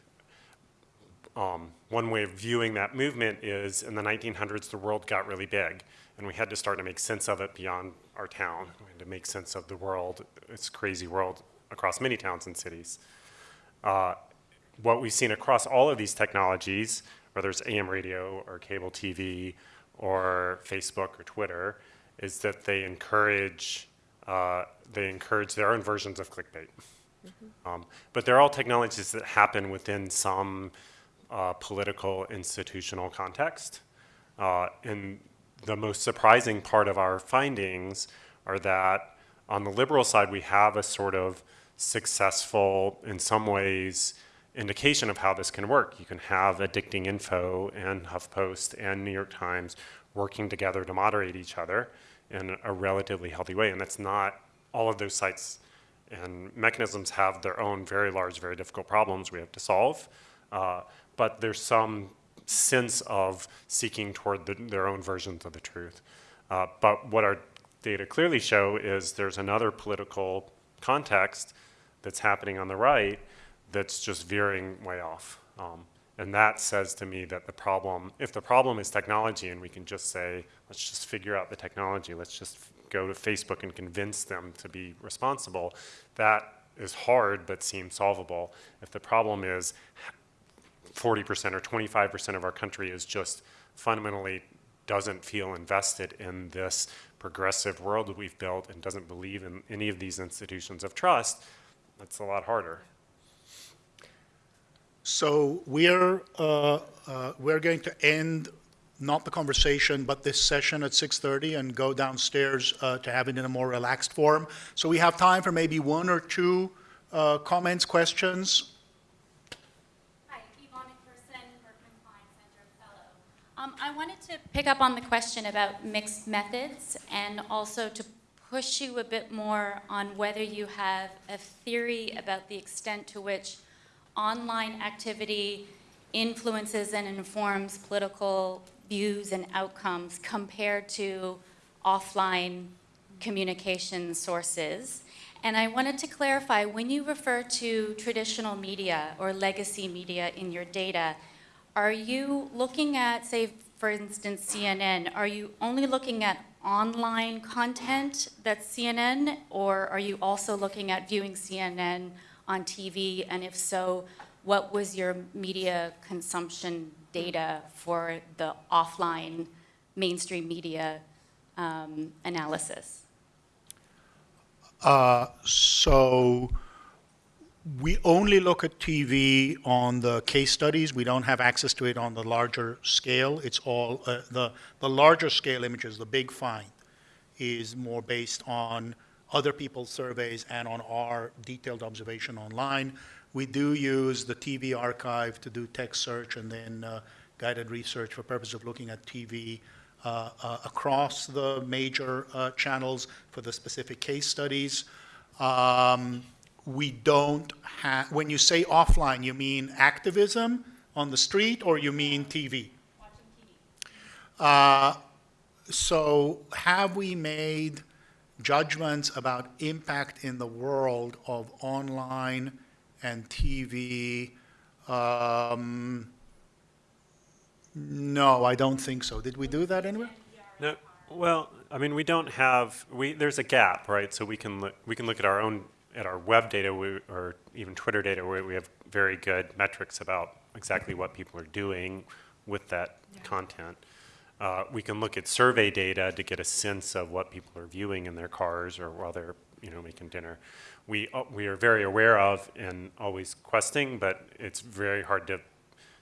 um, one way of viewing that movement is in the 1900s, the world got really big, and we had to start to make sense of it beyond our town. We had to make sense of the world, this crazy world across many towns and cities. Uh, what we've seen across all of these technologies, whether it's AM radio or cable TV or Facebook or Twitter, is that they encourage uh, they encourage their own versions of clickbait. Um, but they're all technologies that happen within some uh, political institutional context. Uh, and the most surprising part of our findings are that on the liberal side, we have a sort of successful, in some ways, indication of how this can work. You can have addicting info and HuffPost and New York Times working together to moderate each other in a relatively healthy way. And that's not all of those sites and mechanisms have their own very large, very difficult problems we have to solve. Uh, but there's some sense of seeking toward the, their own versions of the truth. Uh, but what our data clearly show is there's another political context that's happening on the right that's just veering way off. Um, and that says to me that the problem, if the problem is technology and we can just say, let's just figure out the technology, let's just go to Facebook and convince them to be responsible, that is hard but seems solvable. If the problem is 40% or 25% of our country is just fundamentally doesn't feel invested in this progressive world that we've built and doesn't believe in any of these institutions of trust, that's a lot harder. So we're, uh, uh, we're going to end, not the conversation, but this session at 6:30 and go downstairs uh, to have it in a more relaxed form. So we have time for maybe one or two uh, comments, questions. Hi, Yvonne McPherson, Berkman Klein Center Fellow. Um, I wanted to pick up on the question about mixed methods and also to push you a bit more on whether you have a theory about the extent to which online activity influences and informs political views and outcomes compared to offline communication sources. And I wanted to clarify, when you refer to traditional media or legacy media in your data, are you looking at, say, for instance, CNN, are you only looking at online content that's CNN, or are you also looking at viewing CNN on TV? And if so, what was your media consumption data for the offline mainstream media um, analysis? Uh, So we only look at TV on the case studies. We don't have access to it on the larger scale. It's all, uh, the, the larger scale images, the big find, is more based on other people's surveys and on our detailed observation online. We do use the TV archive to do text search and then uh, guided research for purpose of looking at TV uh, uh, across the major uh, channels for the specific case studies. Um, we don't have, when you say offline, you mean activism on the street or you mean TV? Uh, so have we made judgments about impact in the world of online and TV? Um, no, I don't think so. Did we do that anywhere? No, well, I mean, we don't have, we, there's a gap, right? So we can look, we can look at our own, at our web data we, or even Twitter data where we have very good metrics about exactly what people are doing with that content. Uh, we can look at survey data to get a sense of what people are viewing in their cars or while they're, you know, making dinner. We, uh, we are very aware of and always questing, but it's very hard to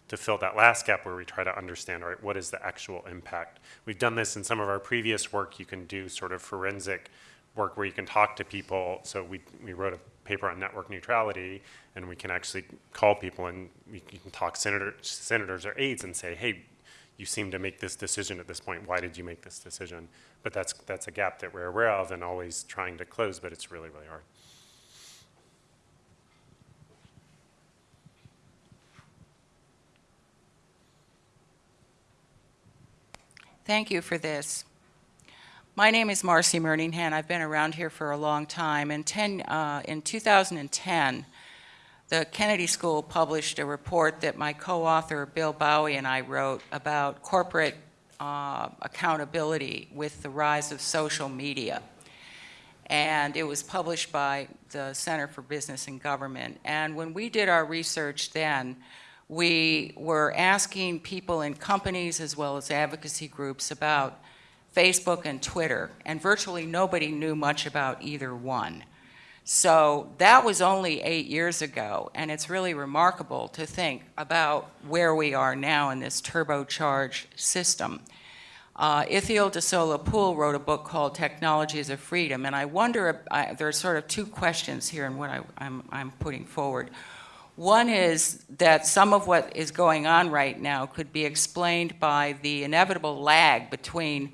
to fill that last gap where we try to understand, all right, what is the actual impact? We've done this in some of our previous work. You can do sort of forensic work where you can talk to people. So we, we wrote a paper on network neutrality, and we can actually call people and we, can talk senator, senators or aides and say, hey, you seem to make this decision at this point. Why did you make this decision? But that's, that's a gap that we're aware of and always trying to close, but it's really, really hard. Thank you for this. My name is Marcy Murninghan. I've been around here for a long time. In, 10, uh, in 2010, the Kennedy School published a report that my co-author Bill Bowie and I wrote about corporate uh, accountability with the rise of social media. And it was published by the Center for Business and Government. And when we did our research then, we were asking people in companies as well as advocacy groups about Facebook and Twitter, and virtually nobody knew much about either one. So that was only eight years ago, and it's really remarkable to think about where we are now in this turbocharged system. Uh, Ithiel de Sola Pool wrote a book called Technology as a Freedom, and I wonder, I, there are sort of two questions here in what I, I'm, I'm putting forward. One is that some of what is going on right now could be explained by the inevitable lag between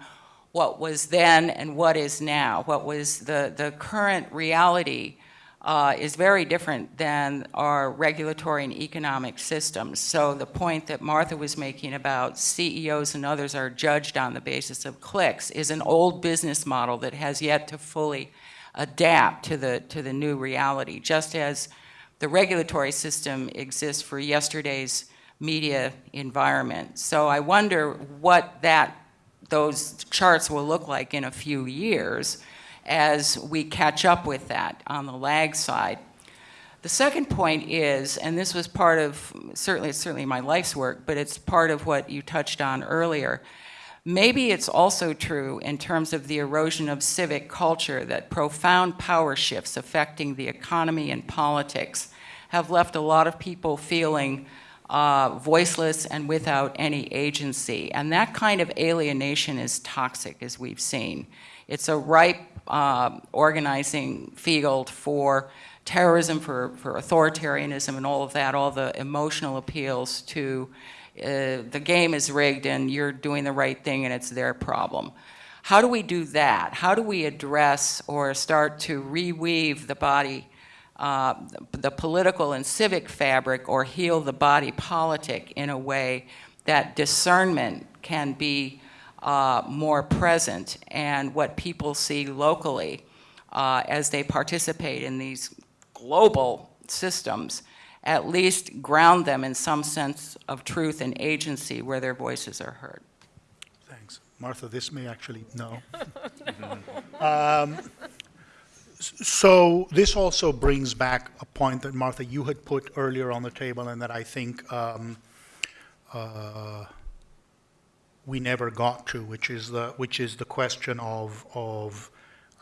what was then and what is now, what was the, the current reality uh, is very different than our regulatory and economic systems. So the point that Martha was making about CEOs and others are judged on the basis of clicks is an old business model that has yet to fully adapt to the, to the new reality, just as the regulatory system exists for yesterday's media environment. So I wonder what that, those charts will look like in a few years as we catch up with that on the lag side. The second point is, and this was part of, certainly, it's certainly my life's work, but it's part of what you touched on earlier. Maybe it's also true in terms of the erosion of civic culture that profound power shifts affecting the economy and politics have left a lot of people feeling uh, voiceless and without any agency. And that kind of alienation is toxic, as we've seen. It's a ripe uh, organizing field for terrorism, for, for authoritarianism, and all of that, all the emotional appeals to uh, the game is rigged and you're doing the right thing and it's their problem. How do we do that? How do we address or start to reweave the body, uh, the political and civic fabric, or heal the body politic in a way that discernment can be uh, more present and what people see locally uh, as they participate in these global systems at least ground them in some sense of truth and agency where their voices are heard. Thanks. Martha, this may actually, no. Um, s- So this also brings back a point that Martha, you had put earlier on the table and that I think um, uh, we never got to, which is the, which is the question of, of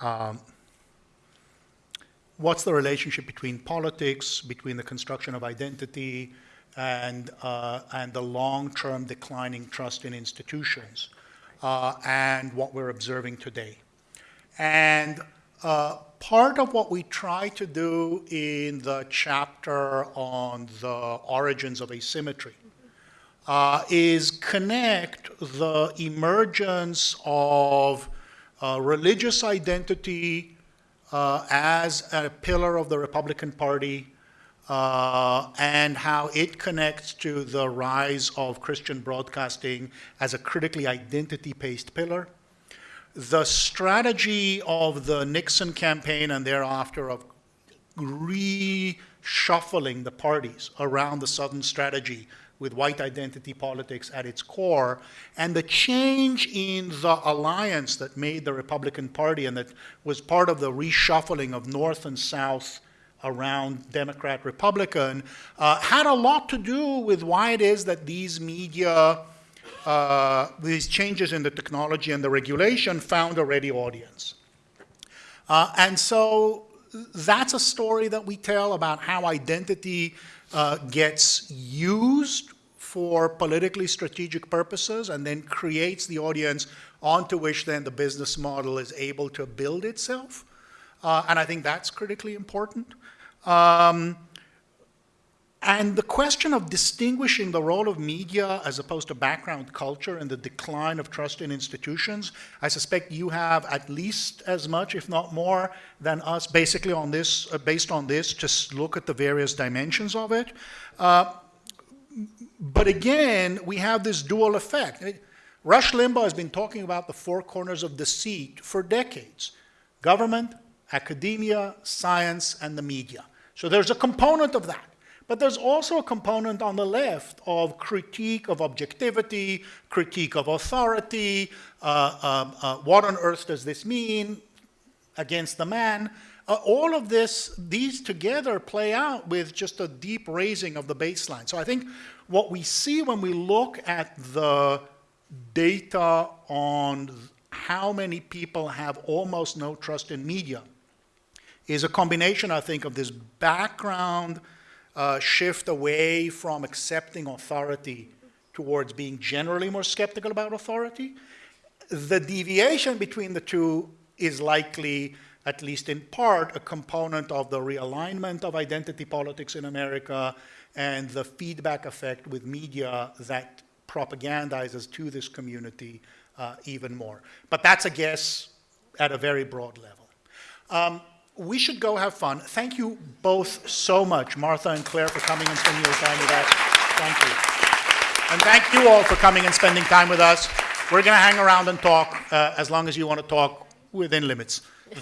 um, what's the relationship between politics, between the construction of identity, and, uh, and the long-term declining trust in institutions, uh, and what we're observing today. And uh, part of what we try to do in the chapter on the origins of asymmetry uh, is connect the emergence of uh, religious identity uh, as a pillar of the Republican Party uh, and how it connects to the rise of Christian broadcasting as a critically identity-based pillar. The strategy of the Nixon campaign and thereafter of reshuffling the parties around the Southern strategy with white identity politics at its core, and the change in the alliance that made the Republican Party and that was part of the reshuffling of North and South around Democrat Republican uh, had a lot to do with why it is that these media, uh, these changes in the technology and the regulation found a ready audience. Uh, and so that's a story that we tell about how identity uh, gets used for politically strategic purposes and then creates the audience onto which then the business model is able to build itself. Uh, and I think that's critically important. Um, and the question of distinguishing the role of media as opposed to background culture and the decline of trust in institutions, I suspect you have at least as much, if not more, than us basically on this, uh, based on this, just look at the various dimensions of it. Uh, but again, we have this dual effect. Rush Limbaugh has been talking about the four corners of deceit for decades. Government, academia, science, and the media. So there's a component of that. But there's also a component on the left of critique of objectivity, critique of authority, uh, um, uh, what on earth does this mean against the man. Uh, all of this, these together play out with just a deep raising of the baseline. So I think what we see when we look at the data on how many people have almost no trust in media is a combination, I think, of this background uh, shift away from accepting authority towards being generally more skeptical about authority. The deviation between the two is likely, at least in part, a component of the realignment of identity politics in America and the feedback effect with media that propagandizes to this community uh, even more. But that's a guess at a very broad level. Um, we should go have fun. Thank you both so much, Martha and Claire, for coming and spending your time with us. Thank you. And thank you all for coming and spending time with us. We're going to hang around and talk uh, as long as you want to talk within limits.